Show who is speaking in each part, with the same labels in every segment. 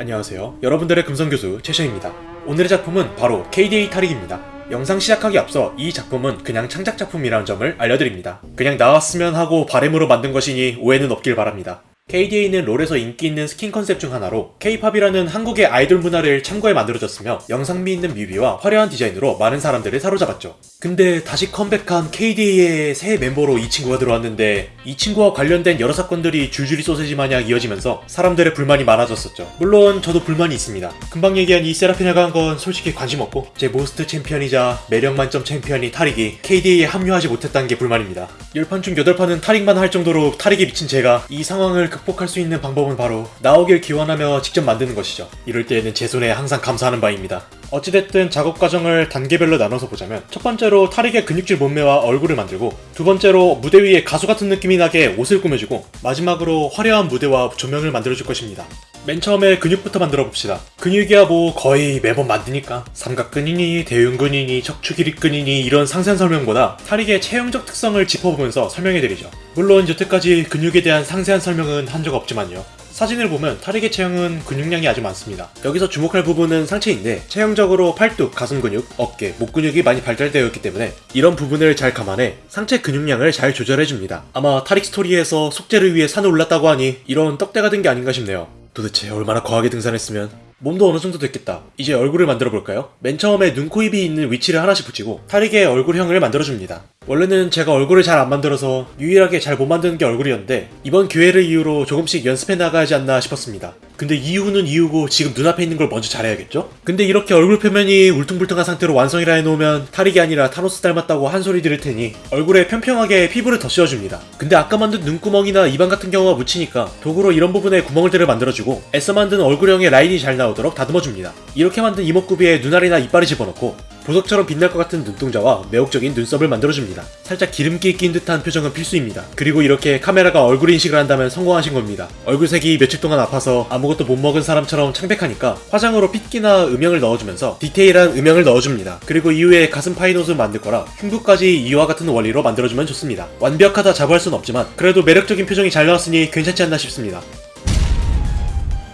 Speaker 1: 안녕하세요. 여러분들의 금성교수 최셔입니다. 오늘의 작품은 바로 KDA 타릭입니다. 영상 시작하기 앞서 이 작품은 그냥 창작 작품이라는 점을 알려드립니다. 그냥 나왔으면 하고 바램으로 만든 것이니 오해는 없길 바랍니다. KDA는 롤에서 인기 있는 스킨 컨셉 중 하나로 K-팝이라는 한국의 아이돌 문화를 참고해 만들어졌으며 영상미 있는 뮤비와 화려한 디자인으로 많은 사람들을 사로잡았죠. 근데 다시 컴백한 KDA의 새 멤버로 이 친구가 들어왔는데 이 친구와 관련된 여러 사건들이 줄줄이 소세지 마냥 이어지면서 사람들의 불만이 많아졌었죠. 물론 저도 불만이 있습니다. 금방 얘기한 이 세라피나가 한 건 솔직히 관심 없고 제 most 챔피언이자 매력 만점 챔피언인 타릭이 KDA에 합류하지 못했다는 게 불만입니다. 10판 중 8판은 타릭만 할 정도로 타릭에 미친 제가 이 상황을 극복할 수 있는 방법은 바로 나오길 기원하며 직접 만드는 것이죠. 이럴 때에는 제 손에 항상 감사하는 바입니다. 어찌됐든 작업 과정을 단계별로 나눠서 보자면 첫 번째로 타릭의 근육질 몸매와 얼굴을 만들고 두 번째로 무대 위에 가수 같은 느낌이 나게 옷을 꾸며주고 마지막으로 화려한 무대와 조명을 만들어줄 것입니다. 맨 처음에 근육부터 만들어 봅시다. 근육이야 뭐 거의 매번 만드니까 삼각근이니 대흉근이니 척추기립근이니 이런 상세한 설명보다 타릭의 체형적 특성을 짚어보면서 설명해드리죠. 물론 여태까지 근육에 대한 상세한 설명은 한 적 없지만요. 사진을 보면 타릭의 체형은 근육량이 아주 많습니다. 여기서 주목할 부분은 상체인데 체형적으로 팔뚝, 가슴 근육, 어깨, 목 근육이 많이 발달되어 있기 때문에 이런 부분을 잘 감안해 상체 근육량을 잘 조절해줍니다. 아마 타릭 스토리에서 속죄를 위해 산을 올랐다고 하니 이런 떡대가 된 게 아닌가 싶네요. 도대체 얼마나 거하게 등산했으면 몸도 어느 정도 됐겠다. 이제 얼굴을 만들어 볼까요? 맨 처음에 눈, 코, 입이 있는 위치를 하나씩 붙이고 타릭의 얼굴형을 만들어줍니다. 원래는 제가 얼굴을 잘 안 만들어서 유일하게 잘 못 만드는 게 얼굴이었는데 이번 기회를 이유로 조금씩 연습해 나가야지 않나 싶었습니다. 근데 이유는 이유고 지금 눈앞에 있는 걸 먼저 잘해야겠죠? 근데 이렇게 얼굴 표면이 울퉁불퉁한 상태로 완성이라 해놓으면 타릭이 아니라 타노스 닮았다고 한 소리 들을 테니 얼굴에 평평하게 피부를 더 씌워줍니다. 근데 아까 만든 눈구멍이나 입안 같은 경우가 묻히니까 도구로 이런 부분에 구멍들을 만들어주고 애써 만든 얼굴형의 라인이 잘 나오도록 다듬어줍니다. 이렇게 만든 이목구비에 눈알이나 이빨을 집어넣고 보석처럼 빛날 것 같은 눈동자와 매혹적인 눈썹을 만들어줍니다. 살짝 기름기 낀 듯한 표정은 필수입니다. 그리고 이렇게 카메라가 얼굴 인식을 한다면 성공하신 겁니다. 얼굴색이 며칠 동안 아파서 아무것도 못 먹은 사람처럼 창백하니까 화장으로 핏기나 음영을 넣어주면서 디테일한 음영을 넣어줍니다. 그리고 이후에 가슴 파인옷을 만들 거라 흉부까지 이와 같은 원리로 만들어주면 좋습니다. 완벽하다 자부할 순 없지만 그래도 매력적인 표정이 잘 나왔으니 괜찮지 않나 싶습니다.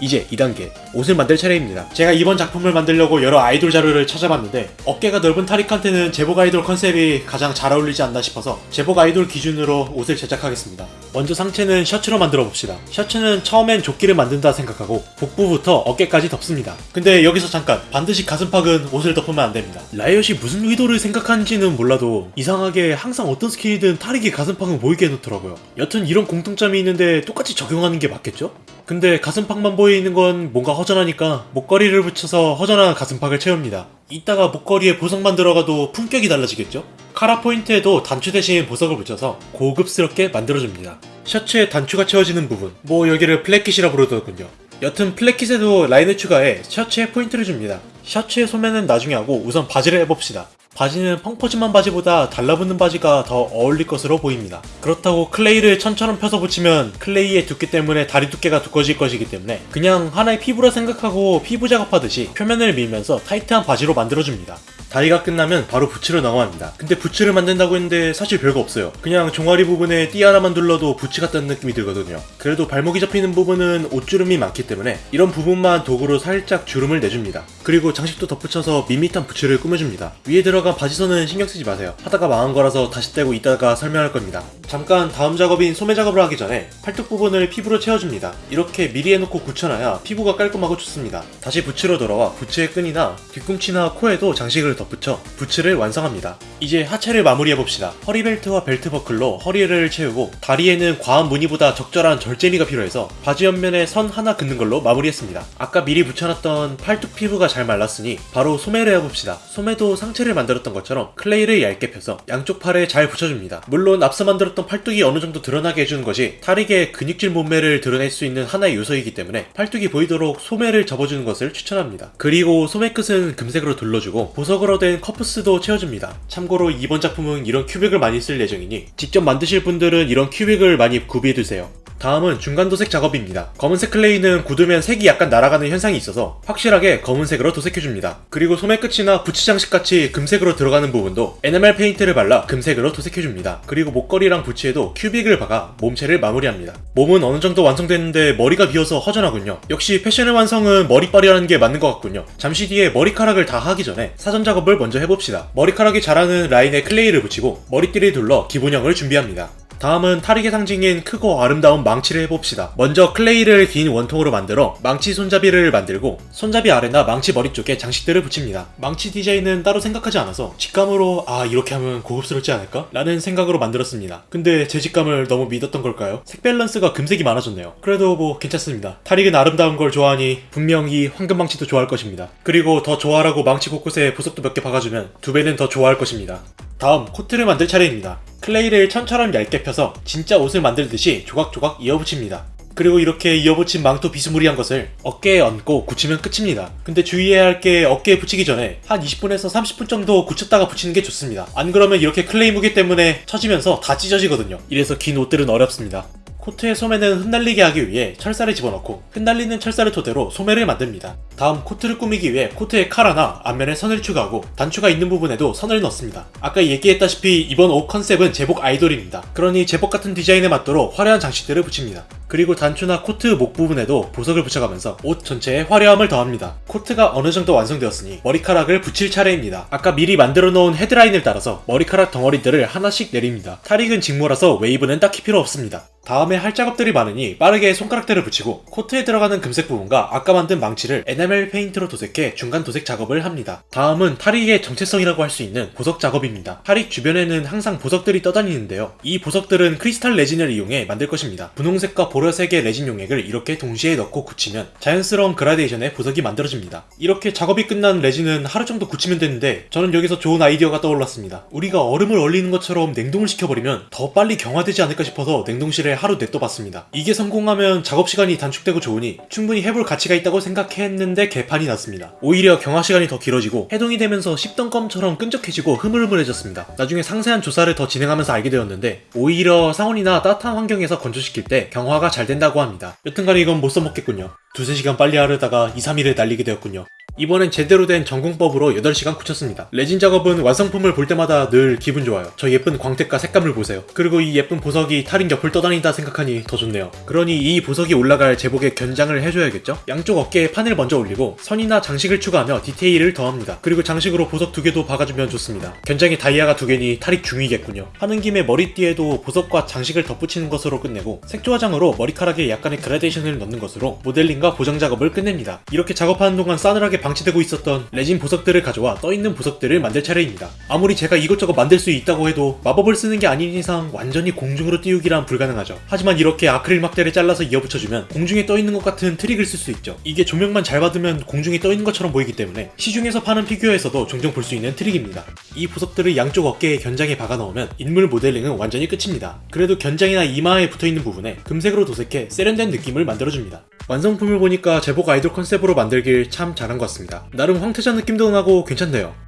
Speaker 1: 이제 2단계 옷을 만들 차례입니다. 제가 이번 작품을 만들려고 여러 아이돌 자료를 찾아봤는데 어깨가 넓은 타릭한테는 제복 아이돌 컨셉이 가장 잘 어울리지 않나 싶어서 제복 아이돌 기준으로 옷을 제작하겠습니다. 먼저 상체는 셔츠로 만들어 봅시다. 셔츠는 처음엔 조끼를 만든다 생각하고 복부부터 어깨까지 덮습니다. 근데 여기서 잠깐 반드시 가슴팍은 옷을 덮으면 안 됩니다. 라이엇이 무슨 의도를 생각하는지는 몰라도 이상하게 항상 어떤 skin이든 타릭이 가슴팍은 보이게 해놓더라고요. 여튼 이런 공통점이 있는데 똑같이 적용하는 게 맞겠죠? 근데 가슴팍만 보이는 건 뭔가 허전하니까 목걸이를 붙여서 허전한 가슴팍을 채웁니다. 이따가 목걸이에 보석만 들어가도 품격이 달라지겠죠? 카라 포인트에도 단추 대신 보석을 붙여서 고급스럽게 만들어줍니다. 셔츠에 단추가 채워지는 부분, 뭐 여기를 placket이라 부르더군요. 여튼 placket에도 라인을 추가해 셔츠에 포인트를 줍니다. 셔츠의 소매는 나중에 하고 우선 바지를 해봅시다. 바지는 펑퍼짐한 바지보다 달라붙는 바지가 더 어울릴 것으로 보입니다. 그렇다고 클레이를 천처럼 펴서 붙이면 클레이의 두께 때문에 다리 두께가 두꺼질 것이기 때문에 그냥 하나의 피부라 생각하고 피부 작업하듯이 표면을 밀면서 타이트한 바지로 만들어줍니다. 다리가 끝나면 바로 부츠를 넘어갑니다. 근데 부츠를 만든다고 했는데 사실 별거 없어요. 그냥 종아리 부분에 띠 하나만 둘러도 부츠 같다는 느낌이 들거든요. 그래도 발목이 잡히는 부분은 옷주름이 많기 때문에 이런 부분만 도구로 살짝 주름을 내줍니다. 그리고 장식도 덧붙여서 밋밋한 부츠를 꾸며줍니다. 위에 들어 간 바지선은 신경 쓰지 마세요. 하다가 망한 거라서 다시 떼고 이따가 설명할 겁니다. 잠깐 다음 작업인 소매 작업을 하기 전에 팔뚝 부분을 피부로 채워줍니다. 이렇게 미리 해놓고 굳혀놔야 피부가 깔끔하고 좋습니다. 다시 부츠로 돌아와 부츠의 끈이나 뒤꿈치나 코에도 장식을 덧붙여 부츠를 완성합니다. 이제 하체를 마무리해봅시다. 허리벨트와 벨트 버클로 허리를 채우고 다리에는 과한 무늬보다 적절한 절제미가 필요해서 바지 옆면에 선 하나 긋는 걸로 마무리했습니다. 아까 미리 붙여놨던 팔뚝 피부가 잘 말랐으니 바로 소매를 해봅시다. 소매도 상체를 만들 었던 것처럼 클레이를 얇게 펴서 양쪽 팔에 잘 붙여줍니다. 물론 앞서 만들었던 팔뚝이 어느 정도 드러나게 해주는 것이 타릭의 근육질 몸매를 드러낼 수 있는 하나의 요소이기 때문에 팔뚝이 보이도록 소매를 접어주는 것을 추천합니다. 그리고 소매 끝은 금색으로 둘러주고 보석으로 된 커프스도 채워줍니다. 참고로 이번 작품은 이런 큐빅을 많이 쓸 예정이니 직접 만드실 분들은 이런 큐빅을 많이 구비해두세요. 다음은 중간 도색 작업입니다. 검은색 클레이는 굳으면 색이 약간 날아가는 현상이 있어서 확실하게 검은색으로 도색해줍니다. 그리고 소매 끝이나 부츠 장식 같이 금색 으로 들어가는 부분도 에나멜 페인트를 발라 금색으로 도색해줍니다. 그리고 목걸이랑 부츠에도 큐빅을 박아 몸체를 마무리합니다. 몸은 어느 정도 완성됐는데 머리가 비어서 허전하군요. 역시 패션의 완성은 머리빨이라는 게 맞는 것 같군요. 잠시 뒤에 머리카락을 다 하기 전에 사전 작업을 먼저 해봅시다. 머리카락이 자라는 라인에 클레이를 붙이고 머리띠를 둘러 기본형을 준비합니다. 다음은 타릭의 상징인 크고 아름다운 망치를 해봅시다. 먼저 클레이를 긴 원통으로 만들어 망치 손잡이를 만들고 손잡이 아래나 망치 머리 쪽에 장식들을 붙입니다. 망치 디자인은 따로 생각하지 않아서 직감으로 아 이렇게 하면 고급스럽지 않을까? 라는 생각으로 만들었습니다. 근데 제 직감을 너무 믿었던 걸까요? 색 밸런스가 금색이 많아졌네요. 그래도 뭐 괜찮습니다. 타릭은 아름다운 걸 좋아하니 분명히 황금 망치도 좋아할 것입니다. 그리고 더 좋아하라고 망치 곳곳에 보석도 몇 개 박아주면 두 배는 더 좋아할 것입니다. 다음 코트를 만들 차례입니다. 클레이를 천처럼 얇게 펴서 진짜 옷을 만들듯이 조각조각 이어붙입니다. 그리고 이렇게 이어붙인 망토 비스무리한 것을 어깨에 얹고 굳히면 끝입니다. 근데 주의해야 할 게 어깨에 붙이기 전에 한 20분에서 30분 정도 굳혔다가 붙이는 게 좋습니다. 안 그러면 이렇게 클레이 무게 때문에 처지면서 다 찢어지거든요. 이래서 긴 옷들은 어렵습니다. 코트의 소매는 흩날리게 하기 위해 철사를 집어넣고 흩날리는 철사를 토대로 소매를 만듭니다. 다음 코트를 꾸미기 위해 코트에 칼라나 앞면에 선을 추가하고 단추가 있는 부분에도 선을 넣습니다. 아까 얘기했다시피 이번 옷 컨셉은 제복 아이돌입니다. 그러니 제복 같은 디자인에 맞도록 화려한 장식들을 붙입니다. 그리고 단추나 코트 목 부분에도 보석을 붙여가면서 옷 전체에 화려함을 더합니다. 코트가 어느 정도 완성되었으니 머리카락을 붙일 차례입니다. 아까 미리 만들어 놓은 hairline을 따라서 머리카락 덩어리들을 하나씩 내립니다. 타릭은 직모라서 웨이브는 딱히 필요 없습니다. 다음에 할 작업들이 많으니 빠르게 손가락대를 붙이고 코트에 들어가는 금색 부분과 아까 만든 망치를 에나멜 페인트로 도색해 중간 도색 작업을 합니다. 다음은 타릭의 정체성이라고 할 수 있는 보석 작업입니다. 타릭 주변에는 항상 보석들이 떠다니는데요. 이 보석들은 크리스탈 레진을 이용해 만들 것입니다. 분홍색과 보라색의 레진 용액을 이렇게 동시에 넣고 굳히면 자연스러운 그라데이션의 보석이 만들어집니다. 이렇게 작업이 끝난 레진은 하루 정도 굳히면 되는데 저는 여기서 좋은 아이디어가 떠올랐습니다. 우리가 얼음을 얼리는 것처럼 냉동을 시켜버리면 더 빨리 경화되지 않을까 싶어서 냉동실에 하루 냅둬봤습니다. 이게 성공하면 작업 시간이 단축되고 좋으니 충분히 해볼 가치가 있다고 생각했는데 개판이 났습니다. 오히려 경화 시간이 더 길어지고 해동이 되면서 씹던 껌처럼 끈적해지고 흐물흐물해졌습니다. 나중에 상세한 조사를 더 진행하면서 알게 되었는데 오히려 상온이나 따뜻한 환경에서 건조시킬 때 경화가 잘 된다고 합니다. 여튼간에 이건 못 써먹겠군요. 두세 시간 빨리 하려다가 2, 3일에 날리게 되었군요. 이번엔 제대로 된 전공법으로 8시간 굳혔습니다. 레진 작업은 완성품을 볼 때마다 늘 기분 좋아요. 저 예쁜 광택과 색감을 보세요. 그리고 이 예쁜 보석이 탈인 옆을 떠다닌다 생각하니 더 좋네요. 그러니 이 보석이 올라갈 제복에 견장을 해줘야겠죠? 양쪽 어깨에 판을 먼저 올리고 선이나 장식을 추가하며 디테일을 더합니다. 그리고 장식으로 보석 두 개도 박아주면 좋습니다. 견장에 다이아가 두 개니 탈이 중이겠군요. 하는 김에 머리띠에도 보석과 장식을 덧붙이는 것으로 끝내고 색조 화장으로 머리카락에 약간의 그라데이션을 넣는 것으로 모델링과 보정 작업을 끝냅니다. 이렇게 작업하는 동안 싸늘하게 방치되고 있었던 레진 보석들을 가져와 떠있는 보석들을 만들 차례입니다. 아무리 제가 이것저것 만들 수 있다고 해도 마법을 쓰는 게 아닌 이상 완전히 공중으로 띄우기란 불가능하죠. 하지만 이렇게 아크릴 막대를 잘라서 이어붙여주면 공중에 떠있는 것 같은 트릭을 쓸 수 있죠. 이게 조명만 잘 받으면 공중에 떠있는 것처럼 보이기 때문에 시중에서 파는 피규어에서도 종종 볼 수 있는 트릭입니다. 이 보석들을 양쪽 어깨에 견장에 박아 넣으면 인물 모델링은 완전히 끝입니다. 그래도 견장이나 이마에 붙어있는 부분에 금색으로 도색해 세련된 느낌을 만들어줍니다. 완성품을 보니까 제복 아이돌 컨셉으로 만들길 참 잘한 것 같습니다. 나름 황태자 느낌도 나고 괜찮네요.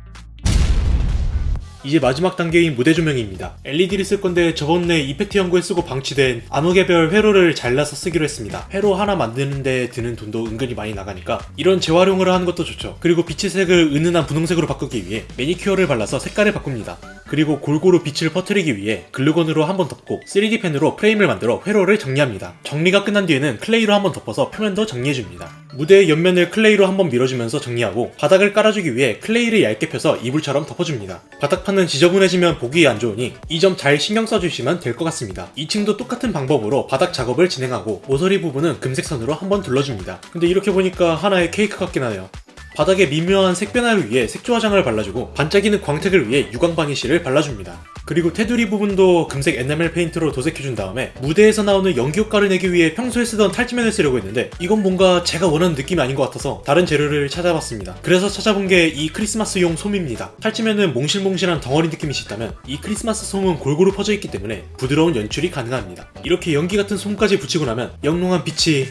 Speaker 1: 이제 마지막 단계인 무대 조명입니다. LED를 쓸 건데 저번에 이펙트 연구에 쓰고 방치된 암흑의별 회로를 잘라서 쓰기로 했습니다. 회로 하나 만드는데 드는 돈도 은근히 많이 나가니까 이런 재활용을 하는 것도 좋죠. 그리고 빛의 색을 은은한 분홍색으로 바꾸기 위해 매니큐어를 발라서 색깔을 바꿉니다. 그리고 골고루 빛을 퍼뜨리기 위해 glue gun으로 한번 덮고 3D 펜으로 프레임을 만들어 회로를 정리합니다. 정리가 끝난 뒤에는 클레이로 한번 덮어서 표면도 정리해줍니다. 무대의 옆면을 클레이로 한번 밀어주면서 정리하고 바닥을 깔아주기 위해 클레이를 얇게 펴서 이불처럼 덮어줍니다. 바닥판은 지저분해지면 보기 안 좋으니 이 점 잘 신경 써주시면 될 것 같습니다. 2층도 똑같은 방법으로 바닥 작업을 진행하고 모서리 부분은 금색 선으로 한번 둘러줍니다. 근데 이렇게 보니까 하나의 케이크 같긴 하네요. 바닥에 미묘한 색 변화를 위해 색조 화장을 발라주고 반짝이는 광택을 위해 유광 바니쉬를 발라줍니다. 그리고 테두리 부분도 금색 에나멜 페인트로 도색해준 다음에 무대에서 나오는 연기 효과를 내기 위해 평소에 쓰던 탈지면을 쓰려고 했는데 이건 뭔가 제가 원하는 느낌이 아닌 것 같아서 다른 재료를 찾아봤습니다. 그래서 찾아본 게 이 크리스마스용 솜입니다. 탈지면은 몽실몽실한 덩어리 느낌이 있다면 이 크리스마스 솜은 골고루 퍼져 있기 때문에 부드러운 연출이 가능합니다. 이렇게 연기 같은 솜까지 붙이고 나면 영롱한 빛이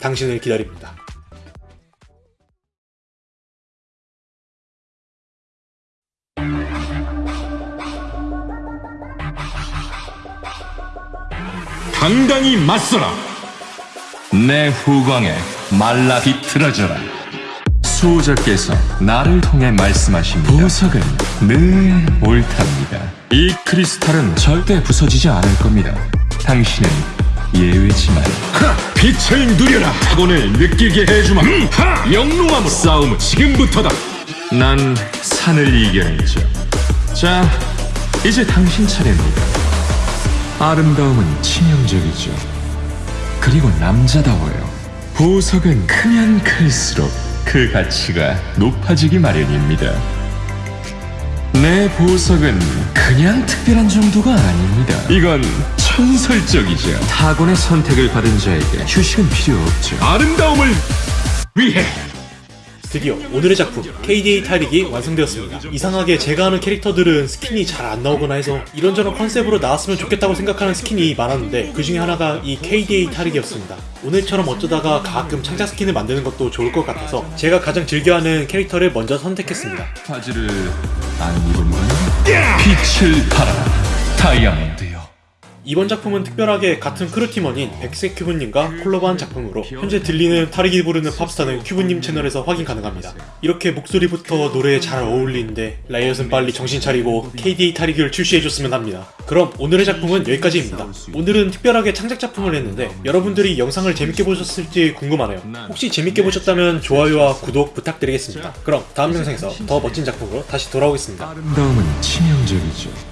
Speaker 1: 당신을 기다립니다.
Speaker 2: 당당히 맞서라. 내 후광에 말라 비틀어져라. 수호자께서 나를 통해 말씀하십니다. 보석은 늘 옳답니다. 이 크리스탈은 절대 부서지지 않을 겁니다. 당신은 예외지만 빛을 누려라. 타곤을 느끼게 해주마. 영롱함으로 싸움은 지금부터다. 난 산을 이겨냈죠. 자, 이제 당신 차례입니다. 아름다움은 치명적이죠. 그리고 남자다워요. 보석은 크면 클수록 그 가치가 높아지기 마련입니다. 내 보석은 그냥 특별한 정도가 아닙니다. 이건 전설적이죠. 타곤의 선택을 받은 자에게 휴식은 필요 없죠. 아름다움을 위해
Speaker 1: 드디어 오늘의 작품 KDA 타릭이 완성되었습니다. 이상하게 제가 아는 캐릭터들은 스킨이 잘 안 나오거나 해서 이런저런 컨셉으로 나왔으면 좋겠다고 생각하는 스킨이 많았는데 그 중에 하나가 이 KDA 타릭이었습니다. 오늘처럼 어쩌다가 가끔 창작 스킨을 만드는 것도 좋을 것 같아서 제가 가장 즐겨하는 캐릭터를 먼저 선택했습니다.
Speaker 2: 바지를 안건 빛을 발하라 다이아몬드요.
Speaker 1: 이번 작품은 특별하게 같은 크루팀원인 백색 큐브님과 콜라보한 작품으로 현재 들리는 타릭이 부르는 팝스타는 큐브님 채널에서 확인 가능합니다. 이렇게 목소리부터 노래에 잘 어울리는데 라이엇은 빨리 정신 차리고 KDA 타릭을 출시해줬으면 합니다. 그럼 오늘의 작품은 여기까지입니다. 오늘은 특별하게 창작 작품을 했는데 여러분들이 영상을 재밌게 보셨을지 궁금하네요. 혹시 재밌게 보셨다면 좋아요와 구독 부탁드리겠습니다. 그럼 다음 영상에서 더 멋진 작품으로 다시 돌아오겠습니다.
Speaker 2: 아름다움은 치명적이죠.